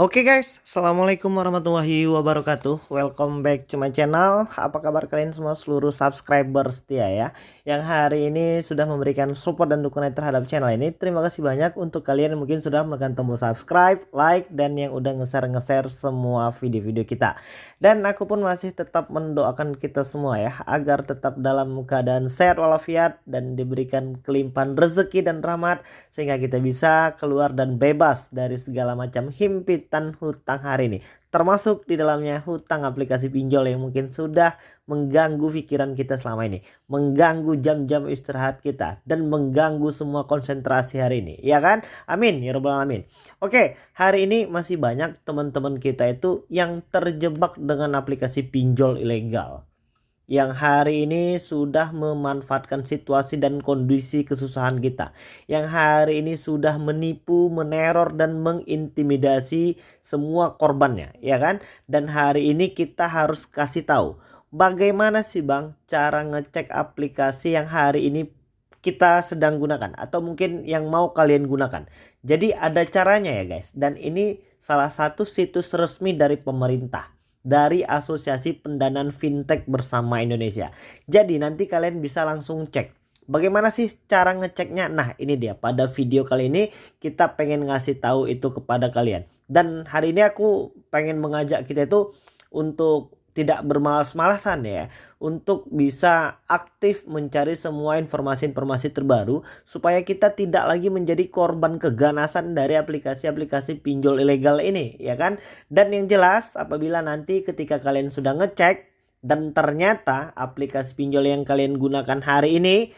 Oke guys, Assalamualaikum warahmatullahi wabarakatuh. Welcome back to my channel. Apa kabar kalian semua? Seluruh subscriber setia ya Yang hari ini sudah memberikan support dan dukungan terhadap channel ini. Terima kasih banyak untuk kalian yang mungkin sudah menekan tombol subscribe, like Dan yang udah nge-share-nge-share semua video-video kita. Dan aku pun masih tetap mendoakan kita semua ya Agar tetap dalam keadaan sehat walafiat Dan diberikan kelimpahan rezeki dan rahmat Sehingga kita bisa keluar dan bebas dari segala macam himpit hutang hari ini. Termasuk di dalamnya hutang aplikasi pinjol yang mungkin sudah mengganggu pikiran kita selama ini mengganggu jam-jam istirahat kita dan mengganggu semua konsentrasi hari ini. Ya kan? Amin. Ya robbal alamin. Oke hari ini masih banyak teman-teman kita itu yang terjebak dengan aplikasi pinjol ilegal yang hari ini sudah memanfaatkan situasi dan kondisi kesusahan kita. Yang hari ini sudah menipu, meneror dan mengintimidasi semua korbannya, ya kan? Dan hari ini kita harus kasih tahu bagaimana sih Bang cara ngecek aplikasi yang hari ini kita sedang gunakan atau mungkin yang mau kalian gunakan. Jadi ada caranya ya guys dan ini salah satu situs resmi dari pemerintah dari Asosiasi Pendanaan Fintech Bersama Indonesia. Jadi nanti kalian bisa langsung cek. Bagaimana sih cara ngeceknya? Nah ini dia pada video kali ini kita pengen ngasih tahu itu kepada kalian. Dan hari ini aku pengen mengajak kita itu untuk tidak bermalas-malasan ya untuk bisa aktif mencari semua informasi-informasi terbaru supaya kita tidak lagi menjadi korban keganasan dari aplikasi-aplikasi pinjol ilegal ini ya kan? Dan yang jelas apabila nanti ketika kalian sudah ngecek dan ternyata aplikasi pinjol yang kalian gunakan hari ini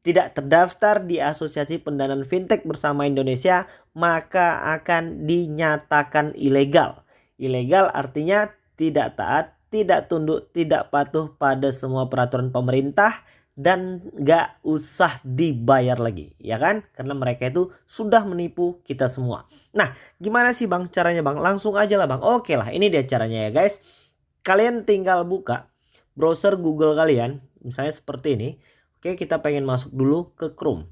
tidak terdaftar di Asosiasi Pendanaan Fintech Bersama Indonesia maka akan dinyatakan ilegal. Ilegal artinya tidak taat tidak tunduk, tidak patuh pada semua peraturan pemerintah dan gak usah dibayar lagi ya kan? Karena mereka itu sudah menipu kita semua. Nah gimana sih bang caranya bang? Langsung aja lah bang. Oke lah ini dia caranya ya guys. Kalian tinggal buka browser google kalian misalnya seperti ini. Oke kita pengen masuk dulu ke chrome.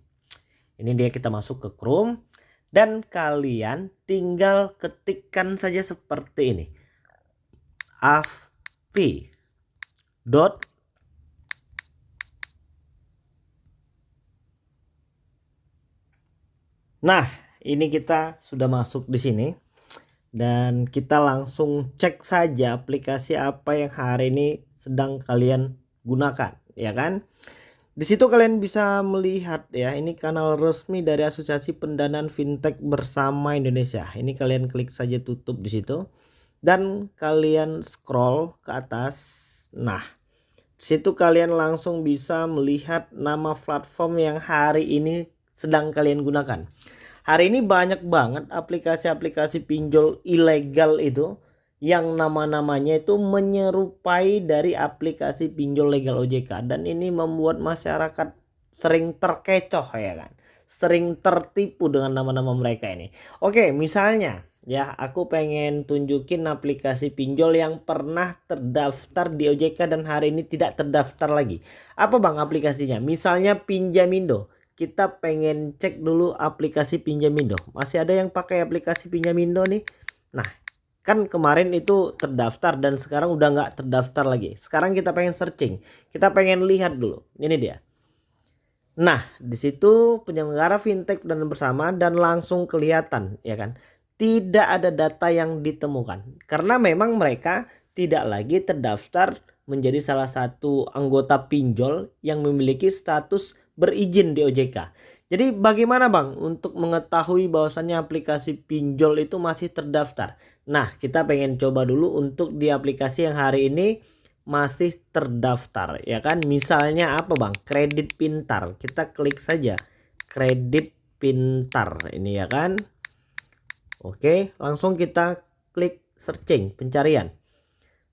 Ini dia kita masuk ke chrome. Dan kalian tinggal ketikkan saja seperti ini. Af dot Nah, ini kita sudah masuk di sini dan kita langsung cek saja aplikasi apa yang hari ini sedang kalian gunakan, ya kan? Di situ kalian bisa melihat ya, ini kanal resmi dari Asosiasi Pendanaan Fintech Bersama Indonesia. Ini kalian klik saja tutup di situ dan kalian scroll ke atas. Nah situ kalian langsung bisa melihat nama platform yang hari ini sedang kalian gunakan. Hari ini banyak banget aplikasi-aplikasi pinjol ilegal itu yang nama-namanya itu menyerupai dari aplikasi pinjol legal OJK dan ini membuat masyarakat sering terkecoh ya kan? Sering tertipu dengan nama-nama mereka ini. Oke misalnya ya aku pengen tunjukin aplikasi pinjol yang pernah terdaftar di OJK dan hari ini tidak terdaftar lagi. Apa bang aplikasinya? Misalnya Pinjamindo. Kita pengen cek dulu aplikasi Pinjamindo. Masih ada yang pakai aplikasi Pinjamindo nih? Nah kan kemarin itu terdaftar dan sekarang udah nggak terdaftar lagi. Sekarang kita pengen searching. Kita pengen lihat dulu. Ini dia. Nah, di situ penyelenggara fintech dan bersama dan langsung kelihatan ya kan tidak ada data yang ditemukan karena memang mereka tidak lagi terdaftar menjadi salah satu anggota pinjol yang memiliki status berizin di OJK. Jadi bagaimana Bang untuk mengetahui bahwasannya aplikasi pinjol itu masih terdaftar? Nah, kita pengen coba dulu untuk di aplikasi yang hari ini masih terdaftar ya kan. Misalnya apa Bang? Kredit pintar. Kita klik saja kredit pintar ini ya kan Oke, langsung kita klik searching pencarian.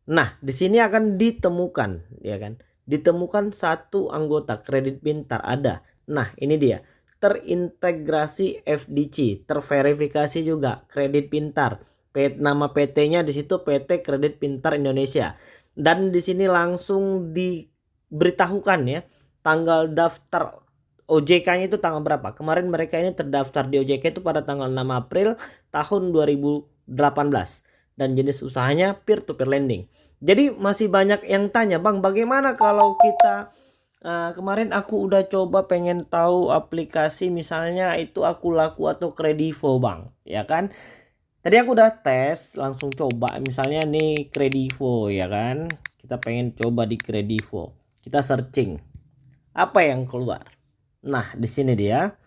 Nah, di sini akan ditemukan, ya kan? Ditemukan satu anggota kredit pintar ada. Nah, ini dia. Terintegrasi FDC, terverifikasi juga kredit pintar. Nama PT-nya di situ PT Kredit Pintar Indonesia. Dan di sini langsung diberitahukan ya tanggal daftar OJK-nya itu tanggal berapa? Kemarin mereka ini terdaftar di OJK itu pada tanggal 6 April tahun 2022 dan jenis usahanya peer to peer lending. Jadi masih banyak yang tanya, "Bang, bagaimana kalau kita uh, kemarin aku udah coba pengen tahu aplikasi misalnya itu aku laku atau kredivo, Bang." Ya kan? Tadi aku udah tes, langsung coba misalnya nih kredivo ya kan. Kita pengen coba di kredivo. Kita searching. Apa yang keluar? Nah, di sini dia.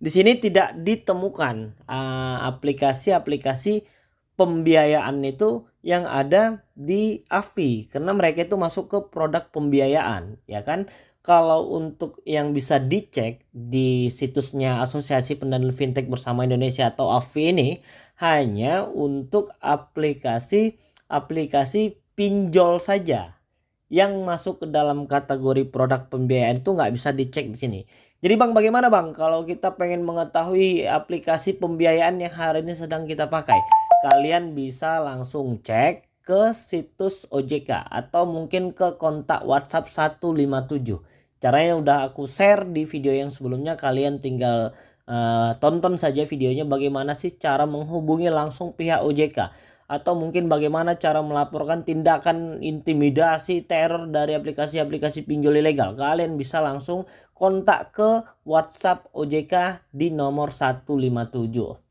Di sini tidak ditemukan uh, aplikasi-aplikasi uh, pembiayaan itu yang ada di AFI karena mereka itu masuk ke produk pembiayaan ya kan kalau untuk yang bisa dicek di situsnya Asosiasi Pendanaan Fintech Bersama Indonesia atau AFI ini hanya untuk aplikasi aplikasi pinjol saja yang masuk ke dalam kategori produk pembiayaan itu nggak bisa dicek di sini. Jadi bang bagaimana bang kalau kita pengen mengetahui aplikasi pembiayaan yang hari ini sedang kita pakai? kalian bisa langsung cek ke situs OJK atau mungkin ke kontak WhatsApp 157. Caranya udah aku share di video yang sebelumnya kalian tinggal uh, tonton saja videonya bagaimana sih cara menghubungi langsung pihak OJK atau mungkin bagaimana cara melaporkan tindakan intimidasi teror dari aplikasi-aplikasi pinjol ilegal. Kalian bisa langsung kontak ke WhatsApp OJK di nomor 157.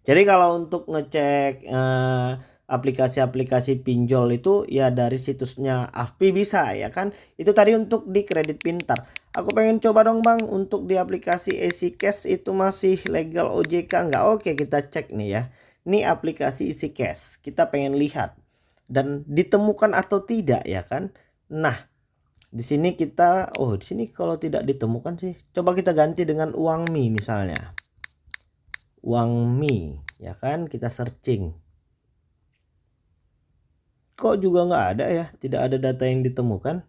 Jadi kalau untuk ngecek eh, aplikasi-aplikasi pinjol itu ya dari situsnya AFPI bisa ya kan. Itu tadi untuk di kredit pintar. Aku pengen coba dong bang untuk di aplikasi Easy Cash itu masih legal OJK nggak? Oke kita cek nih ya. Ini aplikasi Easy Cash. Kita pengen lihat. Dan ditemukan atau tidak ya kan. Nah di sini kita oh di sini kalau tidak ditemukan sih coba kita ganti dengan uang mie misalnya. Uang mie ya kan? Kita searching. Kok juga nggak ada ya? Tidak ada data yang ditemukan.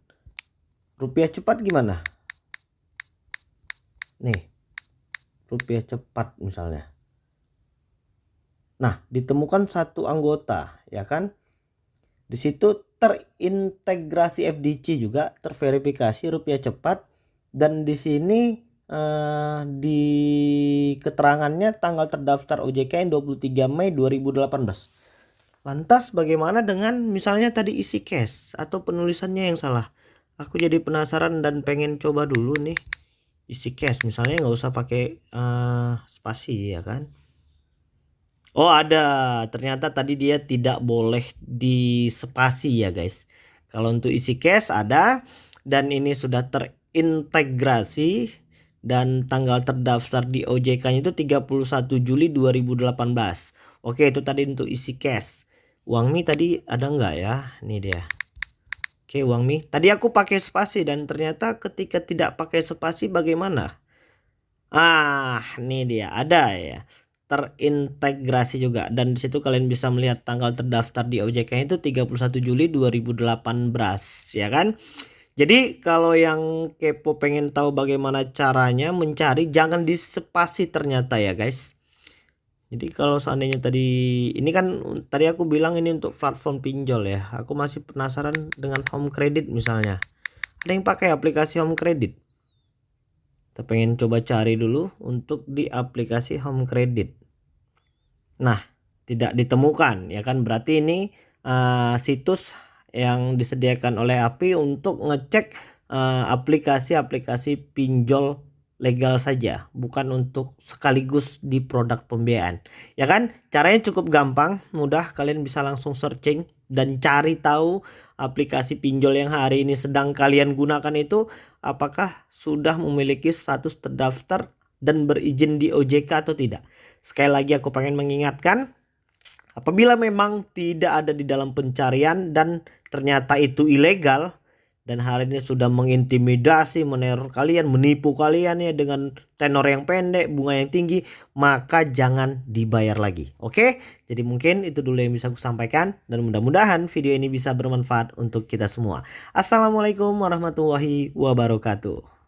Rupiah cepat gimana? Nih rupiah cepat misalnya nah ditemukan satu anggota ya kan di situ terintegrasi FDC juga terverifikasi rupiah cepat dan di sini uh, di keterangannya tanggal terdaftar OJK 23 Mei 2018. Lantas bagaimana dengan misalnya tadi isi cash atau penulisannya yang salah? Aku jadi penasaran dan pengen coba dulu nih isi cash misalnya nggak usah pakai uh, spasi ya kan? Oh ada ternyata tadi dia tidak boleh di spasi ya guys. Kalau untuk isi cash ada dan ini sudah terintegrasi dan tanggal terdaftar di OJK itu 31 Juli 2018. Oke, itu tadi untuk isi cash. Uang Mi tadi ada nggak ya? Ini dia. Oke, uang Mi. Tadi aku pakai spasi dan ternyata ketika tidak pakai spasi bagaimana? Ah, ini dia. Ada ya. Terintegrasi juga dan di situ kalian bisa melihat tanggal terdaftar di OJK itu 31 Juli 2018, ya kan? Jadi kalau yang kepo pengen tahu bagaimana caranya mencari jangan di spasi ternyata ya guys. Jadi kalau seandainya tadi ini kan tadi aku bilang ini untuk platform pinjol ya. Aku masih penasaran dengan home credit misalnya. Ada yang pakai aplikasi home credit. Kita pengen coba cari dulu untuk di aplikasi home credit. Nah, tidak ditemukan ya kan berarti ini uh, situs yang disediakan oleh API untuk ngecek eh, aplikasi-aplikasi uh, pinjol legal saja, bukan untuk sekaligus di produk pembiayaan. Ya kan? Caranya cukup gampang, mudah. Kalian bisa langsung searching dan cari tahu aplikasi pinjol yang hari ini sedang kalian gunakan itu apakah sudah memiliki status terdaftar dan berizin di OJK atau tidak. Sekali lagi aku pengen mengingatkan Apabila memang tidak ada di dalam pencarian dan ternyata itu ilegal dan hari ini sudah mengintimidasi, meneror kalian, menipu kalian ya dengan tenor yang pendek, bunga yang tinggi, maka jangan dibayar lagi. Oke? Jadi mungkin itu dulu yang bisa aku sampaikan dan mudah-mudahan video ini bisa bermanfaat untuk kita semua. Assalamualaikum warahmatullahi wabarakatuh.